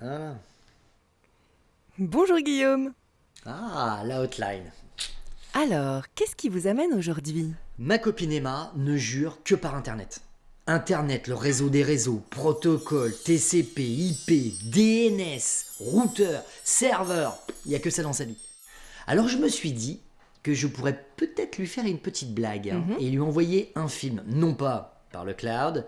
Ah, Bonjour Guillaume. ah la hotline. Alors, qu'est-ce qui vous amène aujourd'hui? Ma copine Emma ne jure que par Internet. Internet, le réseau des réseaux, protocole, TCP, IP, DNS, routeur, serveur, il n'y a que ça dans sa vie. Alors je me suis dit que je pourrais peut-être lui faire une petite blague hein, Mhm. et lui envoyer un film, non pas par le cloud,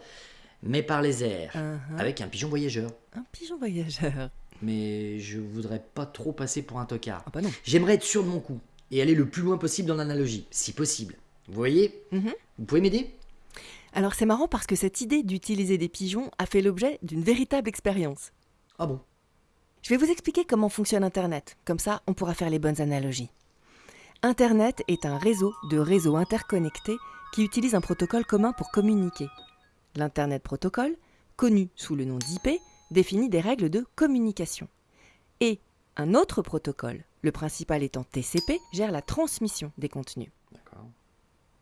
mais par les airs, Uh-huh. avec un pigeon voyageur. Un pigeon voyageur. Mais je voudrais pas trop passer pour un tocard. Ah bah non. J'aimerais être sûr de mon coup et aller le plus loin possible dans l'analogie, si possible. Vous voyez Mhm. Vous pouvez m'aider? Alors c'est marrant parce que cette idée d'utiliser des pigeons a fait l'objet d'une véritable expérience. Ah bon? Je vais vous expliquer comment fonctionne Internet, comme ça on pourra faire les bonnes analogies. Internet est un réseau de réseaux interconnectés qui utilise un protocole commun pour communiquer. L'Internet Protocol, connu sous le nom d'IP, définit des règles de communication. Et un autre protocole, le principal étant TCP, gère la transmission des contenus. D'accord.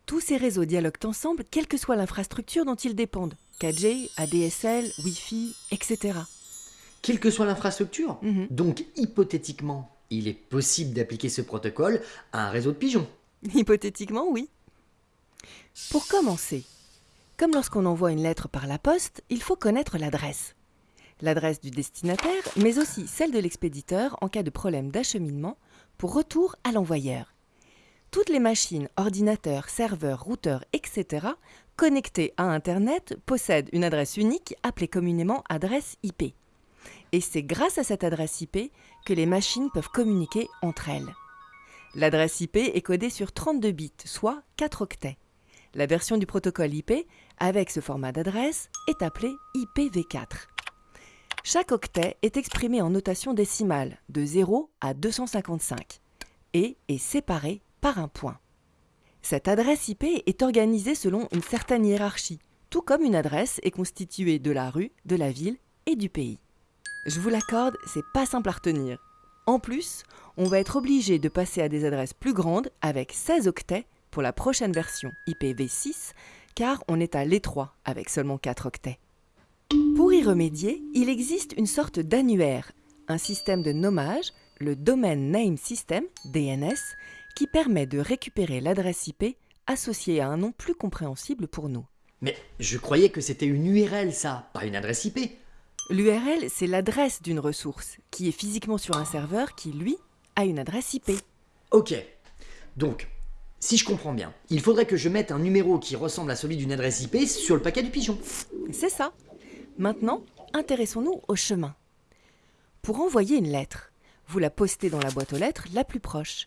Tous ces réseaux dialoguent ensemble, quelle que soit l'infrastructure dont ils dépendent. 4G, ADSL, Wi-Fi, etc. Quelle que soit l'infrastructure, Mhm. donc hypothétiquement, il est possible d'appliquer ce protocole à un réseau de pigeons. Hypothétiquement, oui. Pour commencer, comme lorsqu'on envoie une lettre par la poste, il faut connaître l'adresse. L'adresse du destinataire, mais aussi celle de l'expéditeur en cas de problème d'acheminement pour retour à l'envoyeur. Toutes les machines, ordinateurs, serveurs, routeurs, etc., connectées à Internet possèdent une adresse unique appelée communément adresse IP. Et c'est grâce à cette adresse IP que les machines peuvent communiquer entre elles. L'adresse IP est codée sur 32 bits, soit 4 octets. La version du protocole IP avec ce format d'adresse est appelée IPv4. Chaque octet est exprimé en notation décimale de 0 à 255 et est séparé par un point. Cette adresse IP est organisée selon une certaine hiérarchie, tout comme une adresse est constituée de la rue, de la ville et du pays. Je vous l'accorde, c'est pas simple à retenir. En plus, on va être obligé de passer à des adresses plus grandes avec 16 octets pour la prochaine version IPv6, car on est à l'étroit avec seulement 4 octets. Pour y remédier, il existe une sorte d'annuaire, un système de nommage, le Domain Name System, DNS, qui permet de récupérer l'adresse IP associée à un nom plus compréhensible pour nous. Mais je croyais que c'était une URL ça, pas une adresse IP. L'URL, c'est l'adresse d'une ressource, qui est physiquement sur un serveur qui, lui, a une adresse IP. Ok. Donc, si je comprends bien, il faudrait que je mette un numéro qui ressemble à celui d'une adresse IP sur le paquet du pigeon. C'est ça. Maintenant, intéressons-nous au chemin. Pour envoyer une lettre, vous la postez dans la boîte aux lettres la plus proche.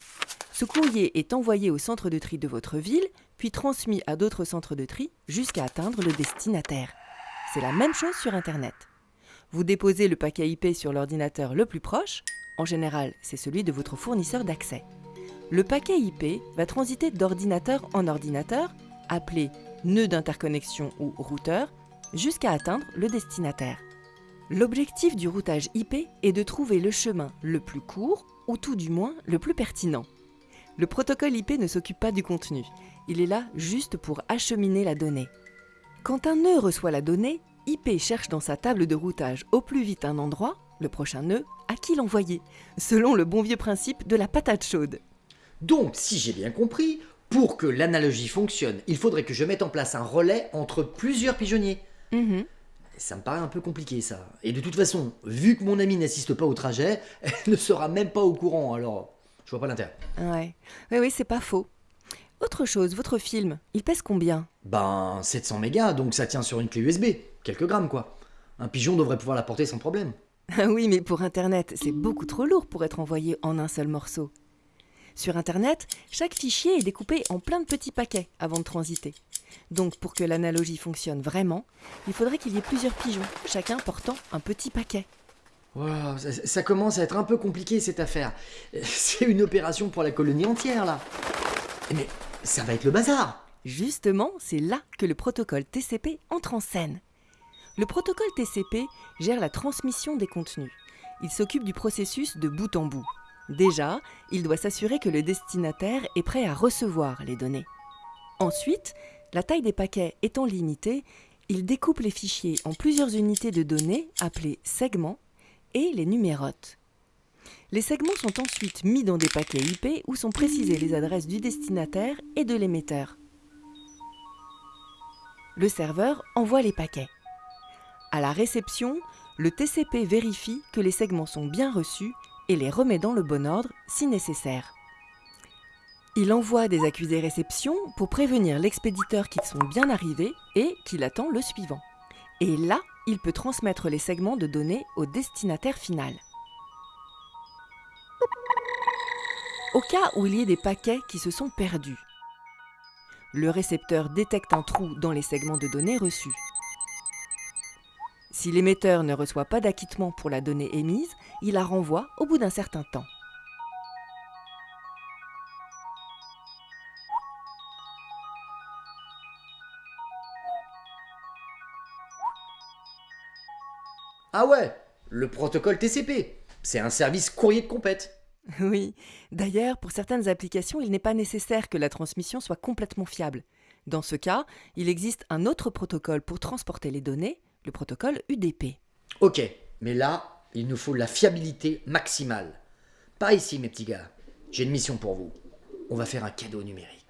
Ce courrier est envoyé au centre de tri de votre ville, puis transmis à d'autres centres de tri jusqu'à atteindre le destinataire. C'est la même chose sur Internet. Vous déposez le paquet IP sur l'ordinateur le plus proche, en général c'est celui de votre fournisseur d'accès. Le paquet IP va transiter d'ordinateur en ordinateur, appelé nœud d'interconnexion ou routeur, jusqu'à atteindre le destinataire. L'objectif du routage IP est de trouver le chemin le plus court, ou tout du moins le plus pertinent. Le protocole IP ne s'occupe pas du contenu, il est là juste pour acheminer la donnée. Quand un nœud reçoit la donnée, IP cherche dans sa table de routage au plus vite un endroit, le prochain nœud, à qui l'envoyer, selon le bon vieux principe de la patate chaude. Donc, si j'ai bien compris, pour que l'analogie fonctionne, il faudrait que je mette en place un relais entre plusieurs pigeonniers. Mhm. Ça me paraît un peu compliqué ça. Et de toute façon, vu que mon amie n'assiste pas au trajet, elle ne sera même pas au courant, alors je vois pas l'intérêt. Ouais, oui, oui, c'est pas faux. Autre chose, votre film, il pèse combien? Ben, 700 mégas, donc ça tient sur une clé USB. Quelques grammes quoi. Un pigeon devrait pouvoir la porter sans problème. Ah oui, mais pour Internet, c'est beaucoup trop lourd pour être envoyé en un seul morceau. Sur Internet, chaque fichier est découpé en plein de petits paquets avant de transiter. Donc pour que l'analogie fonctionne vraiment, il faudrait qu'il y ait plusieurs pigeons, chacun portant un petit paquet. Wow, ça, ça commence à être un peu compliqué cette affaire. C'est une opération pour la colonie entière là. Mais ça va être le bazar. Justement, c'est là que le protocole TCP entre en scène. Le protocole TCP gère la transmission des contenus. Il s'occupe du processus de bout en bout. Déjà, il doit s'assurer que le destinataire est prêt à recevoir les données. Ensuite, la taille des paquets étant limitée, il découpe les fichiers en plusieurs unités de données appelées segments et les numérote. Les segments sont ensuite mis dans des paquets IP où sont précisées les adresses du destinataire et de l'émetteur. Le serveur envoie les paquets. À la réception, le TCP vérifie que les segments sont bien reçus et les remet dans le bon ordre si nécessaire. Il envoie des accusés réception pour prévenir l'expéditeur qu'ils sont bien arrivés et qu'il attend le suivant. Et là, il peut transmettre les segments de données au destinataire final. Au cas où il y ait des paquets qui se sont perdus, le récepteur détecte un trou dans les segments de données reçus. Si l'émetteur ne reçoit pas d'acquittement pour la donnée émise, il la renvoie au bout d'un certain temps. Ah ouais, le protocole TCP. C'est un service courrier de compète. Oui, d'ailleurs, pour certaines applications, il n'est pas nécessaire que la transmission soit complètement fiable. Dans ce cas, il existe un autre protocole pour transporter les données, le protocole UDP. Ok, mais là, il nous faut la fiabilité maximale. Pas ici, mes petits gars. J'ai une mission pour vous. On va faire un cadeau numérique.